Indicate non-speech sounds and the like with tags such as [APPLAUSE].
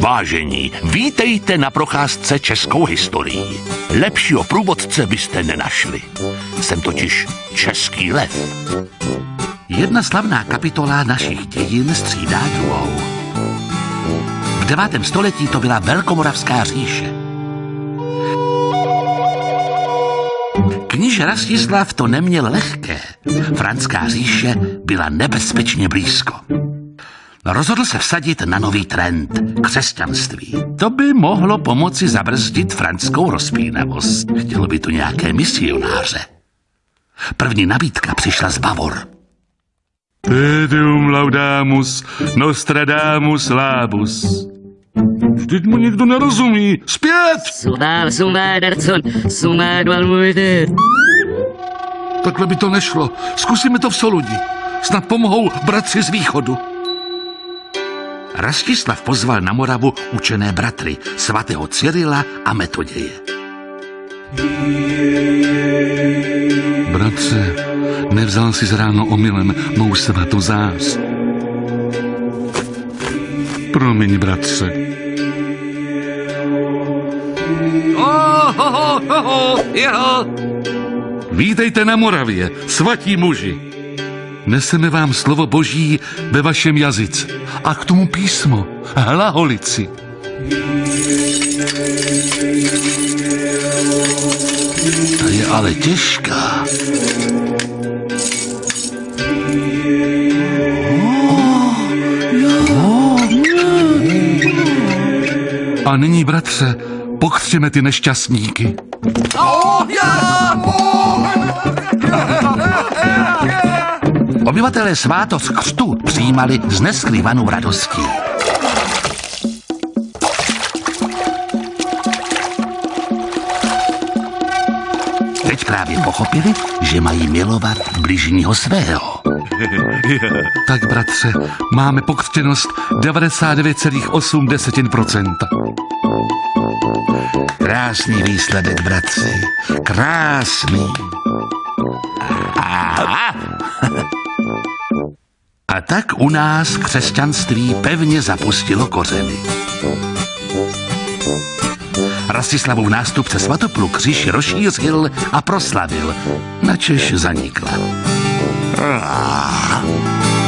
Vážení, vítejte na procházce českou historií. Lepšího průvodce byste nenašli. Jsem totiž český lev. Jedna slavná kapitola našich dějin střídá druhou. V devátém století to byla Velkomoravská říše. Kníže Rastislav to neměl lehké. Franská říše byla nebezpečně blízko. Rozhodl se vsadit na nový trend křesťanství. To by mohlo pomoci zabrzdit franskou rozpínavost. Chtělo by tu nějaké misionáře. První nabídka přišla z Bavor. Tedeum laudamus, Nostradamus labus. Vždyť mu někdo nerozumí. Zpět! Sumár, sumár, Darcon, sumár, valmujte. Takhle by to nešlo. Zkusíme to v Soludi. Snad pomohou bratři z východu. Rastislav pozval na Moravu učené bratry svatého Cyrila a Metoděje. Bratře, nevzal si z ráno omylem mou svatou zář. Promiň, bratře. Oh, ho, ho, ho, ho, jeho. Vítejte na Moravě, svatí muži. Neseme vám slovo boží ve vašem jazyce a k tomu písmo, hlaholici. Ta je ale těžká. A nyní, bratře, pochřeme ty nešťastníky. Obyvatelé svátost křtu přijímali s neskrývanou radostí. Teď právě pochopili, že mají milovat bližního svého. [LAUGHS] Tak, bratře, máme pokřtěnost 99,8%. Krásný výsledek, bratři. Krásný. A, [LAUGHS] a tak u nás křesťanství pevně zapustilo kořeny. Rastislavův nástupce Svatopluk kříž rozšířil a proslavil, načež zanikla. Ah.